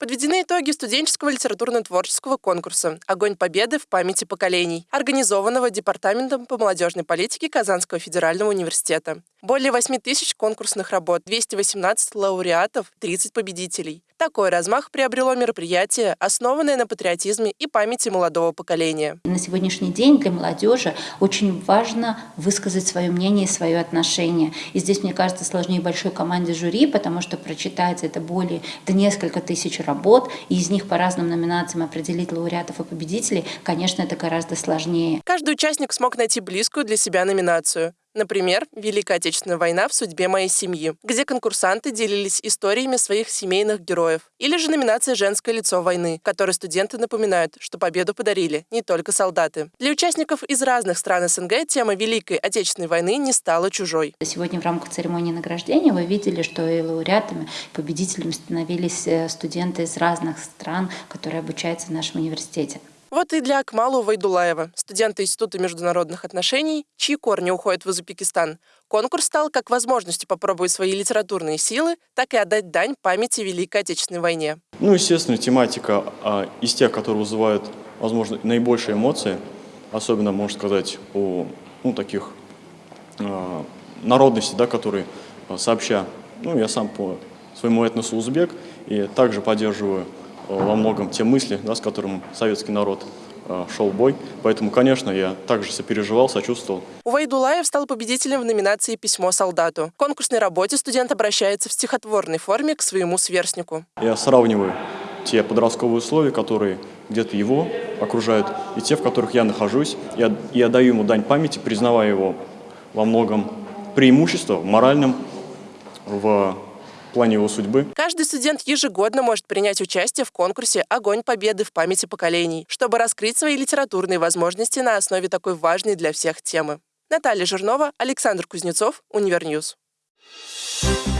Подведены итоги студенческого литературно-творческого конкурса «Огонь победы в памяти поколений», организованного Департаментом по молодежной политике Казанского федерального университета. Более 8 тысяч конкурсных работ, 218 лауреатов, 30 победителей. Такой размах приобрело мероприятие, основанное на патриотизме и памяти молодого поколения. На сегодняшний день для молодежи очень важно высказать свое мнение и свое отношение. И здесь, мне кажется, сложнее большой команде жюри, потому что прочитать это более, это несколько тысяч работ, и из них по разным номинациям определить лауреатов и победителей, конечно, это гораздо сложнее. Каждый участник смог найти близкую для себя номинацию. Например, Великая Отечественная война в судьбе моей семьи, где конкурсанты делились историями своих семейных героев. Или же номинация «Женское лицо войны», которой студенты напоминают, что победу подарили не только солдаты. Для участников из разных стран СНГ тема Великой Отечественной войны не стала чужой. Сегодня в рамках церемонии награждения вы видели, что и лауреатами, победителями становились э, студенты из разных стран, которые обучаются в нашем университете. Вот и для Акмалу Вайдулаева, студента Института международных отношений, чьи корни уходят в Узбекистан, конкурс стал как возможностью попробовать свои литературные силы, так и отдать дань памяти Великой Отечественной войне. Ну, естественно, тематика а, из тех, которые вызывают, возможно, наибольшие эмоции, особенно, можно сказать, о ну, таких а, народностей, да, которые а, сообща, ну, я сам по своему этносу узбек, и также поддерживаю во многом те мысли, да, с которыми советский народ э, шел бой. Поэтому, конечно, я также сопереживал, сочувствовал. Увайдулаев стал победителем в номинации «Письмо солдату». В конкурсной работе студент обращается в стихотворной форме к своему сверстнику. Я сравниваю те подростковые условия, которые где-то его окружают, и те, в которых я нахожусь. Я, я даю ему дань памяти, признавая его во многом преимущество в моральном, в плане его судьбы. Каждый студент ежегодно может принять участие в конкурсе «Огонь победы в памяти поколений», чтобы раскрыть свои литературные возможности на основе такой важной для всех темы. Наталья Жирнова, Александр Кузнецов, Univer News. Thank you